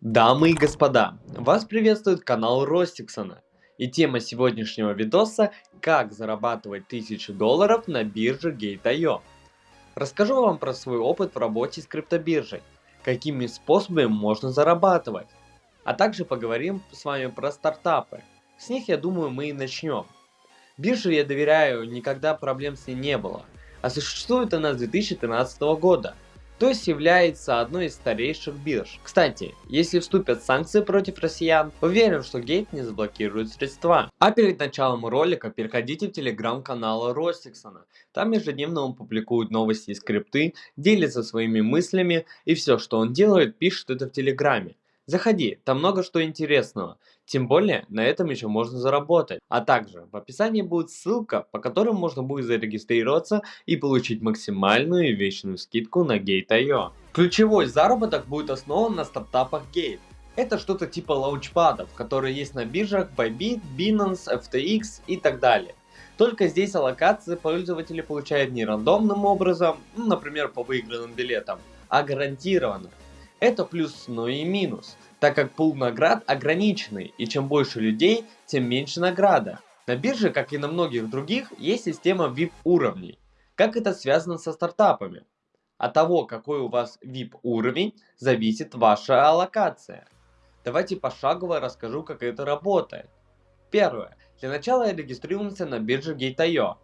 Дамы и господа, вас приветствует канал Ростиксона. И тема сегодняшнего видоса как зарабатывать 1000 долларов на бирже Gate.io. Расскажу вам про свой опыт в работе с криптобиржей, какими способами можно зарабатывать. А также поговорим с вами про стартапы. С них я думаю мы и начнем. Бирже я доверяю, никогда проблем с ней не было. А существует она с 2013 года то есть является одной из старейших бирж. Кстати, если вступят санкции против россиян, уверен, что Гейт не заблокирует средства. А перед началом ролика переходите в телеграм-канал Ростиксона. Там ежедневно он публикует новости и скрипты, делится своими мыслями и все, что он делает, пишет это в телеграме. Заходи, там много что интересного. Тем более, на этом еще можно заработать. А также, в описании будет ссылка, по которой можно будет зарегистрироваться и получить максимальную и вечную скидку на Gate.io. Ключевой заработок будет основан на стартапах Gate. Это что-то типа лаунчпадов, которые есть на биржах Bybit, Binance, FTX и так далее. Только здесь аллокации пользователи получают не рандомным образом, ну, например по выигранным билетам, а гарантированно. Это плюс, но и минус, так как пул наград ограниченный, и чем больше людей, тем меньше награда. На бирже, как и на многих других, есть система VIP уровней. Как это связано со стартапами? От того, какой у вас VIP уровень, зависит ваша аллокация. Давайте пошагово расскажу, как это работает. Первое. Для начала регистрируемся на бирже Gate.io.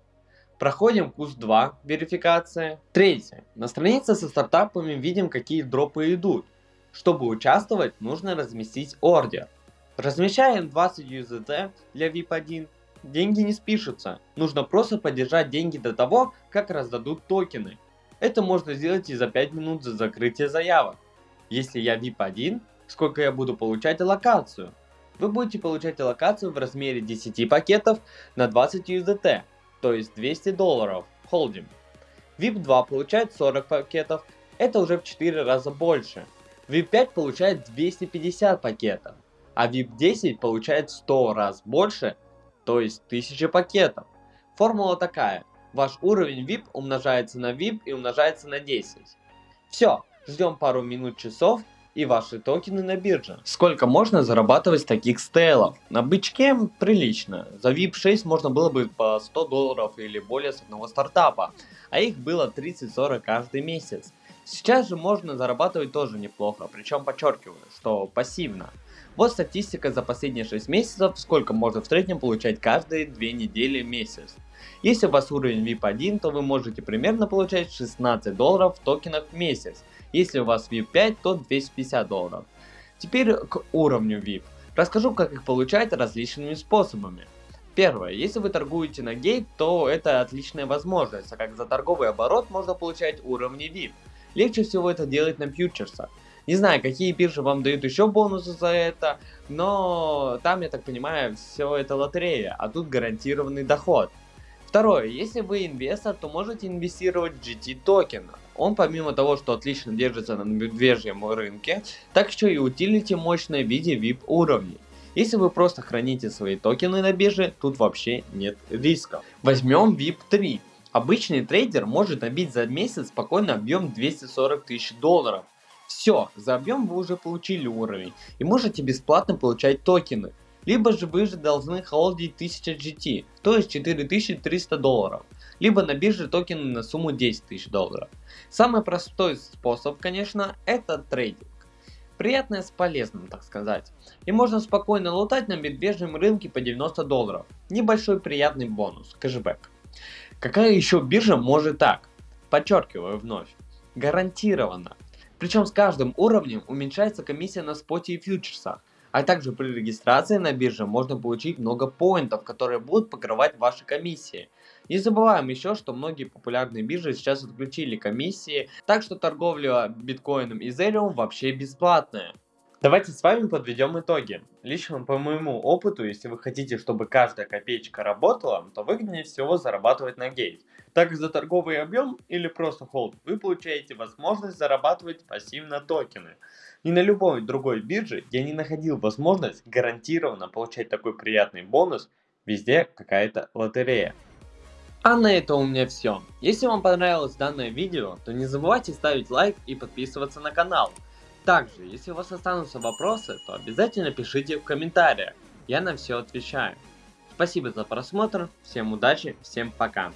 Проходим курс 2, верификация. Третье. На странице со стартапами видим, какие дропы идут. Чтобы участвовать, нужно разместить ордер. Размещаем 20 USDT для VIP1. Деньги не спишутся. Нужно просто поддержать деньги до того, как раздадут токены. Это можно сделать и за 5 минут за закрытие заявок. Если я VIP1, сколько я буду получать аллокацию? Вы будете получать аллокацию в размере 10 пакетов на 20 USDT то есть 200 долларов, холдим. VIP 2 получает 40 пакетов, это уже в 4 раза больше. VIP 5 получает 250 пакетов, а VIP 10 получает 100 раз больше, то есть 1000 пакетов. Формула такая, ваш уровень VIP умножается на VIP и умножается на 10. Все, ждем пару минут часов и ваши токены на бирже. Сколько можно зарабатывать таких стейлов? На бычке прилично. За VIP 6 можно было бы по 100 долларов или более с одного стартапа, а их было 30-40 каждый месяц. Сейчас же можно зарабатывать тоже неплохо, причем подчеркиваю, что пассивно. Вот статистика за последние 6 месяцев, сколько можно в среднем получать каждые 2 недели месяц. Если у вас уровень VIP 1, то вы можете примерно получать 16 долларов в токенах в месяц. Если у вас VIP 5, то 250 долларов. Теперь к уровню VIP. Расскажу, как их получать различными способами. Первое. Если вы торгуете на гейт, то это отличная возможность, а как за торговый оборот можно получать уровни VIP. Легче всего это делать на фьючерсах. Не знаю, какие биржи вам дают еще бонусы за это, но там, я так понимаю, все это лотерея, а тут гарантированный доход. Второе, если вы инвестор, то можете инвестировать в GT токен. Он помимо того, что отлично держится на медвежьем рынке, так еще и utility мощное в виде VIP уровней. Если вы просто храните свои токены на бирже, тут вообще нет риска. Возьмем VIP 3. Обычный трейдер может набить за месяц спокойно объем 240 тысяч долларов. Все, за объем вы уже получили уровень и можете бесплатно получать токены. Либо же вы же должны холдить 1000 GT, то есть 4300 долларов. Либо на бирже токены на сумму 10 тысяч долларов. Самый простой способ, конечно, это трейдинг. Приятное с полезным, так сказать. И можно спокойно лутать на медвежьем рынке по 90 долларов. Небольшой приятный бонус, кэшбэк. Какая еще биржа может так? Подчеркиваю вновь. Гарантированно. Причем с каждым уровнем уменьшается комиссия на споте и фьючерсах. А также при регистрации на бирже можно получить много поинтов, которые будут покрывать ваши комиссии. Не забываем еще, что многие популярные биржи сейчас отключили комиссии, так что торговля биткоином и Ethereum вообще бесплатная. Давайте с вами подведем итоги. Лично по моему опыту, если вы хотите, чтобы каждая копеечка работала, то выгоднее всего зарабатывать на гейт. Так как за торговый объем или просто холд вы получаете возможность зарабатывать пассивно токены. И на любой другой бирже я не находил возможность гарантированно получать такой приятный бонус, везде какая-то лотерея. А на этом у меня все. Если вам понравилось данное видео, то не забывайте ставить лайк и подписываться на канал. Также, если у вас останутся вопросы, то обязательно пишите в комментариях, я на все отвечаю. Спасибо за просмотр, всем удачи, всем пока.